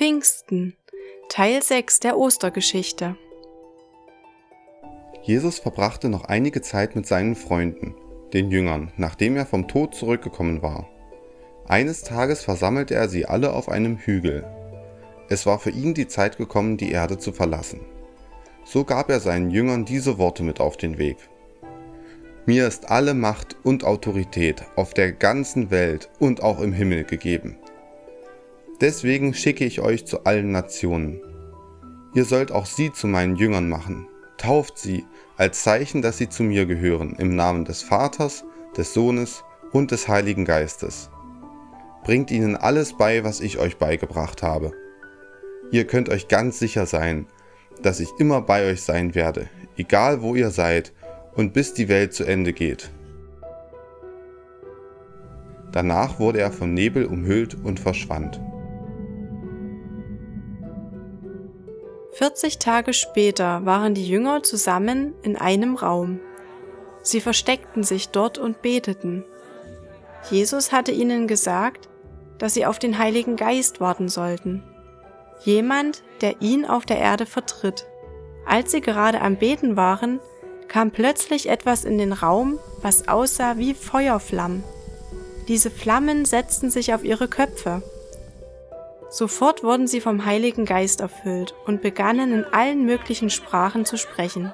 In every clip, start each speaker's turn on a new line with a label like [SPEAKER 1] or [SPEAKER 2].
[SPEAKER 1] Pfingsten, Teil 6 der Ostergeschichte.
[SPEAKER 2] Jesus verbrachte noch einige Zeit mit seinen Freunden, den Jüngern, nachdem er vom Tod zurückgekommen war. Eines Tages versammelte er sie alle auf einem Hügel. Es war für ihn die Zeit gekommen, die Erde zu verlassen. So gab er seinen Jüngern diese Worte mit auf den Weg. Mir ist alle Macht und Autorität auf der ganzen Welt und auch im Himmel gegeben. Deswegen schicke ich euch zu allen Nationen. Ihr sollt auch sie zu meinen Jüngern machen. Tauft sie als Zeichen, dass sie zu mir gehören, im Namen des Vaters, des Sohnes und des Heiligen Geistes. Bringt ihnen alles bei, was ich euch beigebracht habe. Ihr könnt euch ganz sicher sein, dass ich immer bei euch sein werde, egal wo ihr seid und bis die Welt zu Ende geht. Danach wurde er von Nebel umhüllt und verschwand.
[SPEAKER 1] 40 Tage später waren die Jünger zusammen in einem Raum. Sie versteckten sich dort und beteten. Jesus hatte ihnen gesagt, dass sie auf den Heiligen Geist warten sollten. Jemand, der ihn auf der Erde vertritt. Als sie gerade am Beten waren, kam plötzlich etwas in den Raum, was aussah wie Feuerflammen. Diese Flammen setzten sich auf ihre Köpfe. Sofort wurden sie vom Heiligen Geist erfüllt und begannen in allen möglichen Sprachen zu sprechen.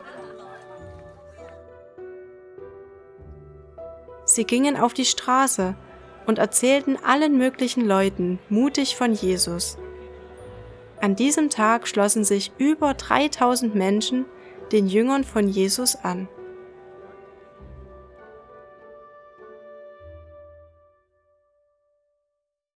[SPEAKER 1] Sie gingen auf die Straße und erzählten allen möglichen Leuten mutig von Jesus. An diesem Tag schlossen sich über 3000 Menschen den Jüngern von Jesus an.